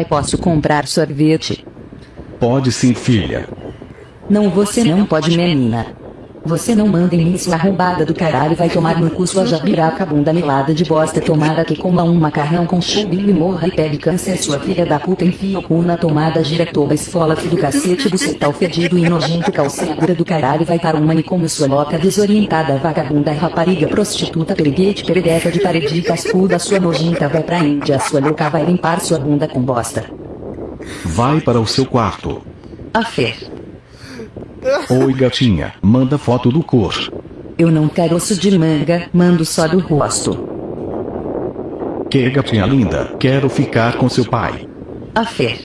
Pai, posso comprar sorvete? Pode sim, filha. Não, você não pode, menina. Você não manda em mim, sua arrombada do caralho. Vai tomar no cu sua jabiraca bunda melada de bosta. Tomara que coma um macarrão com chumbinho e morra e pegue câncer. Sua filha da puta enfia o cu na tomada. Gira toba esfola do cacete. Bucetal fedido e nojento. Calcegura do caralho. Vai para um manicômio sua louca desorientada. Vagabunda rapariga prostituta. Periguete peredeca de parede cascuda. Sua nojenta vai pra Índia. Sua louca vai limpar sua bunda com bosta. Vai para o seu quarto. A fé. Oi, gatinha. Manda foto do cor. Eu não quero osso de manga, mando só do rosto. Que gatinha linda. Quero ficar com seu pai. A fé.